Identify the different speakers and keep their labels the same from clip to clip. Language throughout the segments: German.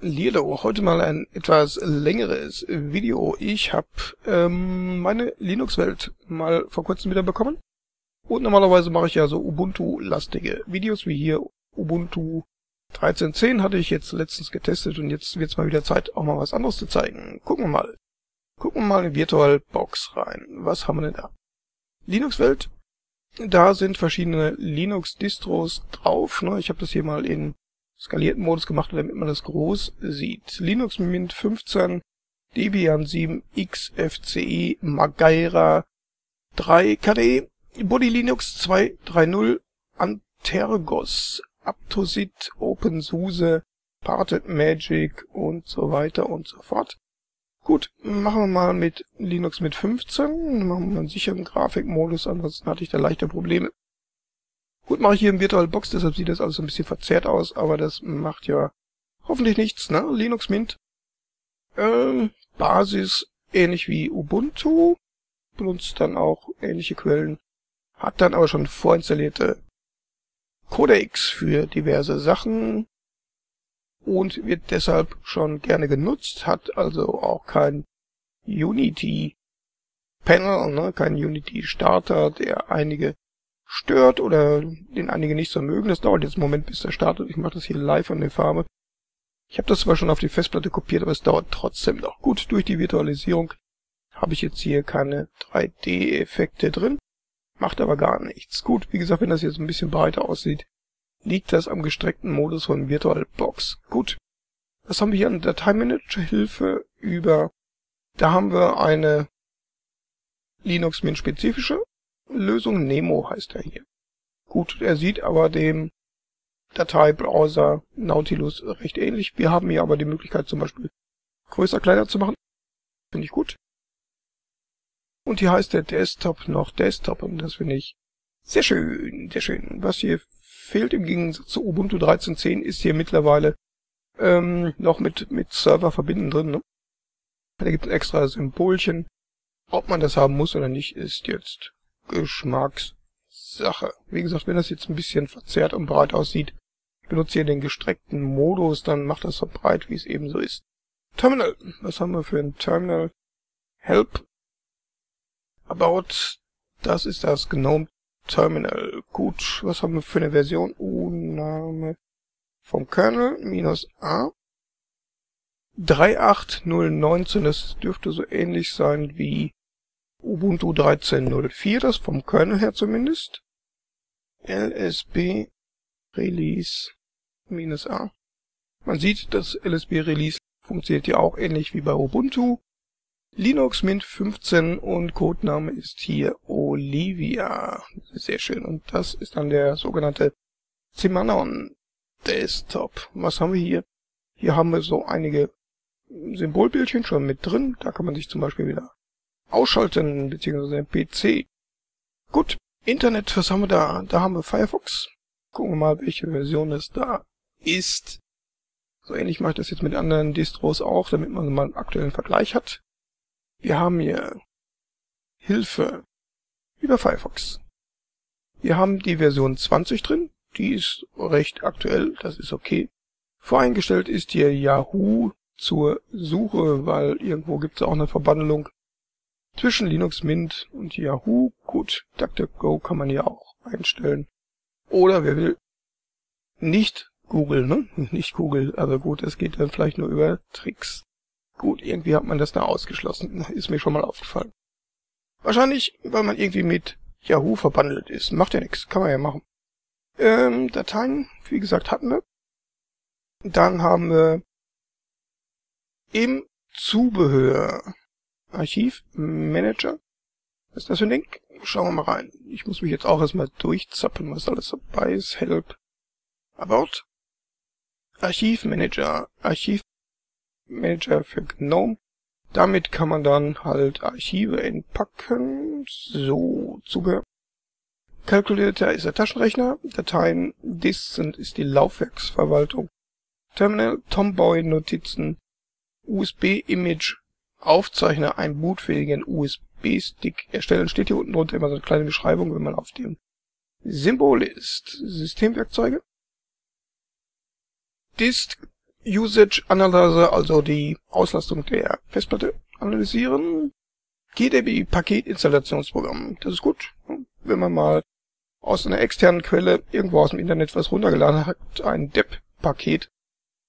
Speaker 1: Lierdo, heute mal ein etwas längeres Video. Ich habe ähm, meine Linux-Welt mal vor kurzem wieder bekommen. Und normalerweise mache ich ja so Ubuntu-lastige Videos, wie hier Ubuntu 13.10 hatte ich jetzt letztens getestet und jetzt wird es mal wieder Zeit, auch mal was anderes zu zeigen. Gucken wir mal. Gucken wir mal in VirtualBox rein. Was haben wir denn da? Linux-Welt. Da sind verschiedene Linux-Distros drauf. Ne? Ich habe das hier mal in skalierten Modus gemacht, damit man das groß sieht. Linux Mint 15, Debian 7, XFCE, Magaira 3 KDE, Body Linux 2.3.0, Antergos, Aptosit, OpenSUSE, Parted Magic und so weiter und so fort. Gut, machen wir mal mit Linux mit 15, machen wir einen sicheren Grafikmodus, ansonsten hatte ich da leichte Probleme. Gut, mache ich hier im VirtualBox, deshalb sieht das alles ein bisschen verzerrt aus, aber das macht ja hoffentlich nichts, ne? Linux Mint. Ähm, Basis ähnlich wie Ubuntu, benutzt dann auch ähnliche Quellen, hat dann aber schon vorinstallierte Codecs für diverse Sachen und wird deshalb schon gerne genutzt, hat also auch kein Unity Panel, ne, kein Unity Starter, der einige stört oder den einige nicht so mögen. Das dauert jetzt einen Moment, bis er startet. Ich mache das hier live an der Farbe. Ich habe das zwar schon auf die Festplatte kopiert, aber es dauert trotzdem noch. Gut, durch die Virtualisierung habe ich jetzt hier keine 3D-Effekte drin. Macht aber gar nichts. Gut, wie gesagt, wenn das jetzt ein bisschen breiter aussieht, liegt das am gestreckten Modus von VirtualBox. Gut. Was haben wir hier an Dateimanager-Hilfe über? Da haben wir eine Linux-Mint-spezifische Lösung Nemo heißt er hier. Gut, er sieht aber dem Dateibrowser Nautilus recht ähnlich. Wir haben hier aber die Möglichkeit zum Beispiel größer, kleiner zu machen. Finde ich gut. Und hier heißt der Desktop noch Desktop und das finde ich sehr schön, sehr schön. Was hier fehlt im Gegensatz zu Ubuntu 13.10 ist hier mittlerweile ähm, noch mit, mit Server verbinden drin. Ne? Da gibt es extra Symbolchen. Ob man das haben muss oder nicht, ist jetzt Geschmackssache. Wie gesagt, wenn das jetzt ein bisschen verzerrt und breit aussieht, benutze hier den gestreckten Modus, dann macht das so breit, wie es eben so ist. Terminal. Was haben wir für ein Terminal? Help. About. Das ist das GNOME Terminal. Gut. Was haben wir für eine Version? U-Name vom Kernel minus A. 38019. Das dürfte so ähnlich sein wie Ubuntu 13.04, das vom Kernel her zumindest. LSB Release -a. Man sieht, das LSB Release funktioniert ja auch ähnlich wie bei Ubuntu. Linux Mint 15 und Codename ist hier Olivia. Sehr schön. Und das ist dann der sogenannte Zimanon Desktop. Was haben wir hier? Hier haben wir so einige Symbolbildchen schon mit drin. Da kann man sich zum Beispiel wieder ausschalten, beziehungsweise PC. Gut, Internet, was haben wir da? Da haben wir Firefox. Gucken wir mal, welche Version es da ist. So ähnlich mache ich das jetzt mit anderen Distros auch, damit man mal einen aktuellen Vergleich hat. Wir haben hier Hilfe über Firefox. Wir haben die Version 20 drin, die ist recht aktuell, das ist okay. Voreingestellt ist hier Yahoo zur Suche, weil irgendwo gibt es auch eine Verbandlung zwischen Linux Mint und Yahoo. Gut, DuckDuckGo kann man ja auch einstellen. Oder wer will, nicht Google, ne? Nicht Google, aber gut, es geht dann vielleicht nur über Tricks. Gut, irgendwie hat man das da ausgeschlossen, ist mir schon mal aufgefallen. Wahrscheinlich, weil man irgendwie mit Yahoo verbandelt ist. Macht ja nichts, kann man ja machen. Ähm, Dateien, wie gesagt, hatten wir. Dann haben wir im Zubehör Archivmanager. Was ist das für ein Ding? Schauen wir mal rein. Ich muss mich jetzt auch erstmal durchzappen, was alles dabei ist. Help. About. Archivmanager. Archivmanager für GNOME. Damit kann man dann halt Archive entpacken. So, Zubehör. Calculator ist der Taschenrechner. Dateien sind ist die Laufwerksverwaltung. Terminal, Tomboy, Notizen, USB-Image, Aufzeichner einen bootfähigen USB-Stick erstellen. Steht hier unten drunter immer so eine kleine Beschreibung, wenn man auf dem Symbol ist. Systemwerkzeuge. Dist Usage Analyzer, also die Auslastung der Festplatte analysieren. GDB Paketinstallationsprogramm, das ist gut. Wenn man mal aus einer externen Quelle irgendwo aus dem Internet was runtergeladen hat, ein DEP-Paket,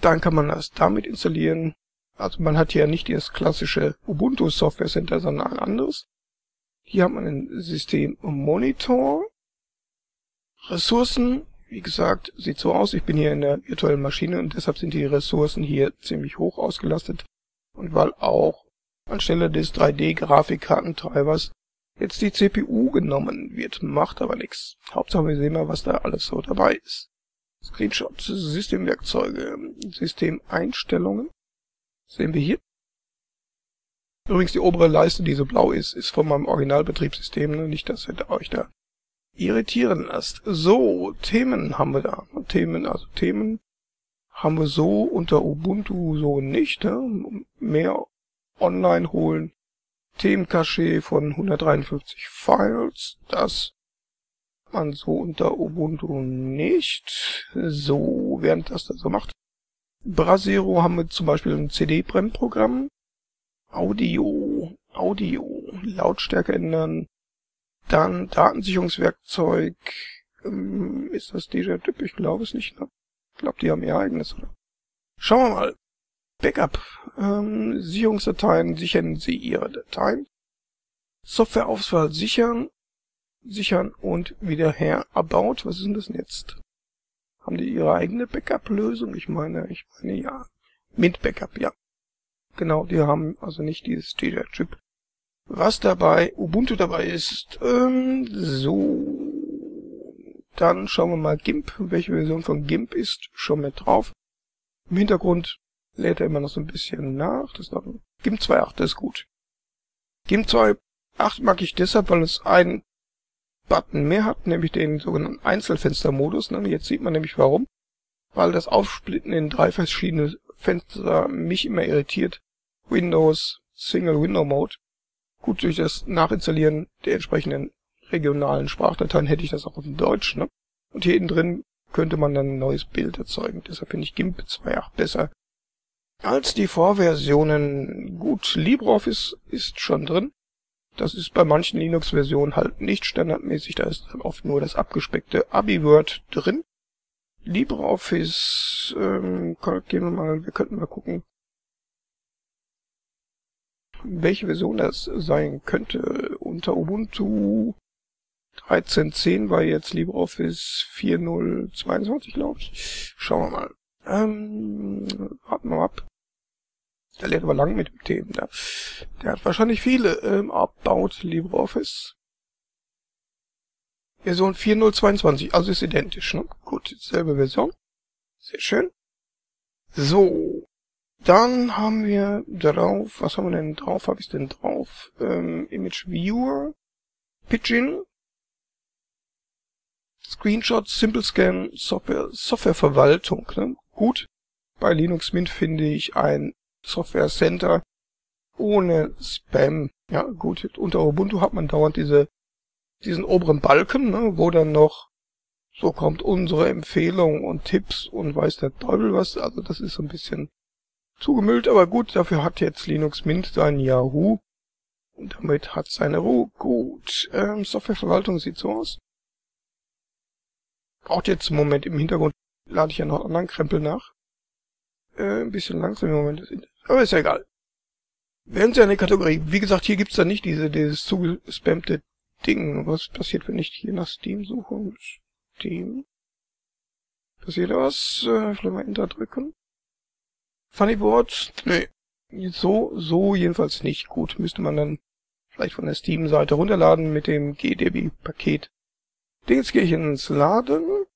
Speaker 1: dann kann man das damit installieren. Also man hat hier nicht das klassische Ubuntu Software Center, sondern ein anderes. Hier hat man ein System Monitor. Ressourcen, wie gesagt, sieht so aus. Ich bin hier in der virtuellen Maschine und deshalb sind die Ressourcen hier ziemlich hoch ausgelastet. Und weil auch anstelle des 3D-Grafikkartentreibers jetzt die CPU genommen wird. Macht aber nichts. Hauptsache wir sehen mal, was da alles so dabei ist. Screenshot, Systemwerkzeuge, Systemeinstellungen. Sehen wir hier. Übrigens die obere Leiste, die so blau ist, ist von meinem Originalbetriebssystem, ne? nicht, dass ihr euch da irritieren lasst. So, Themen haben wir da. Themen, also Themen haben wir so unter Ubuntu so nicht. Ne? Mehr online holen. Themencache von 153 Files. Das man so unter Ubuntu nicht. So, während das da so macht. Brasero haben wir zum Beispiel ein CD-Brennprogramm. Audio, Audio, Lautstärke ändern. Dann Datensicherungswerkzeug. Ähm, ist das DJ-Typ? Ich glaube es nicht. Ne? Ich glaube, die haben ihr eigenes, oder? Schauen wir mal. Backup. Ähm, Sicherungsdateien. Sichern Sie Ihre Dateien. Softwareauswahl sichern. Sichern und wieder her. About. Was ist denn das denn jetzt? Haben die ihre eigene Backup-Lösung? Ich meine, ich meine ja. Mint Backup, ja. Genau, die haben also nicht dieses DJ-Chip. Was dabei Ubuntu dabei ist, ähm, so. Dann schauen wir mal GIMP. Welche Version von GIMP ist schon mit drauf. Im Hintergrund lädt er immer noch so ein bisschen nach. Das GIMP 2.8, das ist gut. GIMP 2.8 mag ich deshalb, weil es einen Button mehr hat, nämlich den sogenannten Einzelfenstermodus. Ne? Jetzt sieht man nämlich warum. Weil das Aufsplitten in drei verschiedene Fenster mich immer irritiert. Windows, Single Window Mode. Gut, durch das Nachinstallieren der entsprechenden regionalen Sprachdateien hätte ich das auch auf Deutsch. Ne? Und hier innen drin könnte man dann ein neues Bild erzeugen. Deshalb finde ich GIMP 2.8 besser als die Vorversionen. Gut, LibreOffice ist schon drin. Das ist bei manchen Linux-Versionen halt nicht standardmäßig, da ist oft nur das abgespeckte AbiWord drin. LibreOffice, ähm, gehen wir mal, wir könnten mal gucken, welche Version das sein könnte. Unter Ubuntu 13.10 war jetzt LibreOffice 4.0.22, glaube ich. Schauen wir mal. Ähm, warten wir mal ab. Der lädt aber lang mit dem Themen. Der, der hat wahrscheinlich viele ähm, abbaut LibreOffice. Version 4.0.22, also ist identisch, ne? Gut, selbe Version. Sehr schön. So. Dann haben wir drauf, was haben wir denn drauf? Habe ich denn drauf? Ähm, Image Viewer, Pidgin, Screenshot, Simple Scan, Software, Softwareverwaltung. Ne? Gut. Bei Linux Mint finde ich ein Software Center ohne Spam. Ja, gut, unter Ubuntu hat man dauernd diese, diesen oberen Balken, ne, wo dann noch so kommt unsere Empfehlung und Tipps und weiß der Teufel was. Also das ist so ein bisschen zugemüllt, aber gut, dafür hat jetzt Linux Mint sein Yahoo. Und damit hat seine Ruhe. Gut, ähm, Softwareverwaltung sieht so aus. Braucht jetzt einen Moment im Hintergrund, lade ich ja noch einen anderen Krempel nach. Äh, ein bisschen langsam im Moment. Aber ist ja egal. Wären Sie eine Kategorie. Wie gesagt, hier gibt's da nicht diese, dieses zugespammte Ding. Was passiert, wenn ich hier nach Steam suche? Steam. Passiert was? Äh, vielleicht mal Enter drücken. Funny Board? Nee. So, so jedenfalls nicht. Gut, müsste man dann vielleicht von der Steam-Seite runterladen mit dem GDB-Paket. Jetzt gehe ich ins Laden.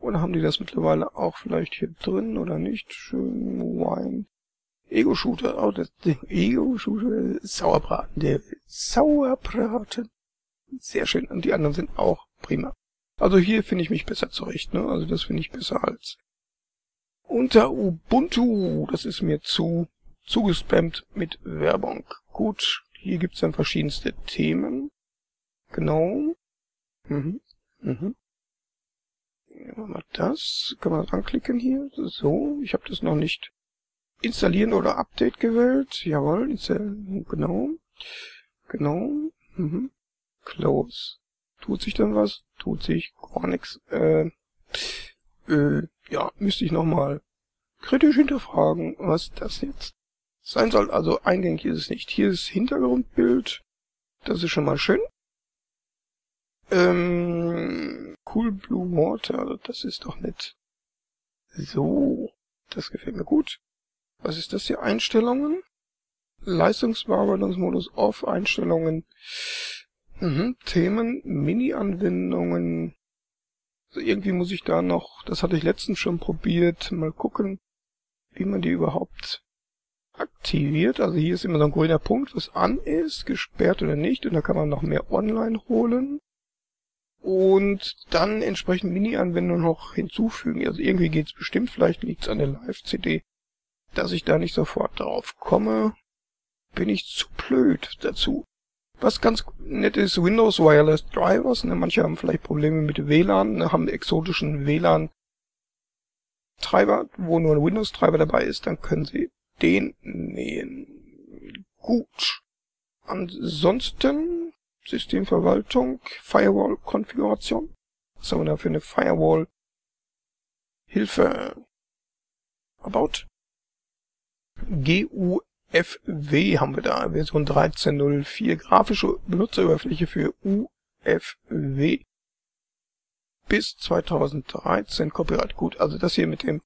Speaker 1: Oder haben die das mittlerweile auch vielleicht hier drin oder nicht? Schön Wine. Ego-Shooter, oh, das Ego-Shooter, Sauerbraten, der Sauerbraten. Sehr schön. Und die anderen sind auch prima. Also hier finde ich mich besser zurecht, ne? Also das finde ich besser als unter Ubuntu. Das ist mir zu zugespammt mit Werbung. Gut, hier gibt's dann verschiedenste Themen. Genau. Mhm. Mhm. Nehmen wir mal das. Kann man anklicken hier. So, ich habe das noch nicht installieren oder Update gewählt. Jawohl. Genau. Genau. Mhm. Close. Tut sich dann was? Tut sich gar nichts. Äh, äh, ja, müsste ich nochmal kritisch hinterfragen, was das jetzt sein soll. Also eingängig ist es nicht. Hier ist Hintergrundbild. Das ist schon mal schön. Ähm, cool Blue Water, das ist doch nett. So, das gefällt mir gut. Was ist das hier? Einstellungen? Leistungsbearbeitungsmodus Off, Einstellungen. Mhm, Themen, Mini-Anwendungen. Also irgendwie muss ich da noch, das hatte ich letztens schon probiert, mal gucken, wie man die überhaupt aktiviert. Also hier ist immer so ein grüner Punkt, was an ist, gesperrt oder nicht. Und da kann man noch mehr online holen. Und dann entsprechend Mini-Anwendungen noch hinzufügen. Also irgendwie geht's bestimmt, vielleicht liegt's an der Live-CD, dass ich da nicht sofort drauf komme. Bin ich zu blöd dazu. Was ganz nett ist, Windows Wireless Drivers. Ne, manche haben vielleicht Probleme mit WLAN, ne, haben exotischen WLAN-Treiber, wo nur ein Windows-Treiber dabei ist, dann können sie den nähen. Gut. Ansonsten Systemverwaltung, Firewall-Konfiguration. Was haben wir da für eine Firewall-Hilfe? About. GU FW haben wir da, Version 13.04, grafische Benutzeroberfläche für UFW. Bis 2013 Copyright gut. Also das hier mit dem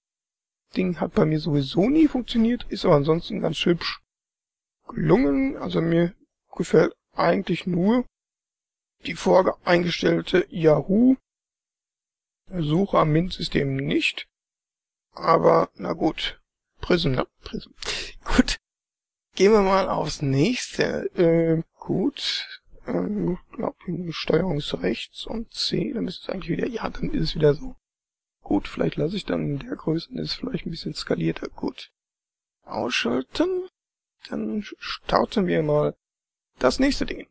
Speaker 1: Ding hat bei mir sowieso nie funktioniert, ist aber ansonsten ganz hübsch gelungen. Also mir gefällt eigentlich nur die voreingestellte Yahoo Suche am Mint-System nicht. Aber na gut. Prism, ne? Prism. Gut. Gehen wir mal aufs nächste. Äh, gut. Ähm, glaub, Steuerungsrechts und C, dann ist es eigentlich wieder, ja, dann ist es wieder so. Gut, vielleicht lasse ich dann in der Größe, dann ist es vielleicht ein bisschen skalierter. Gut. Ausschalten. Dann starten wir mal das nächste Ding.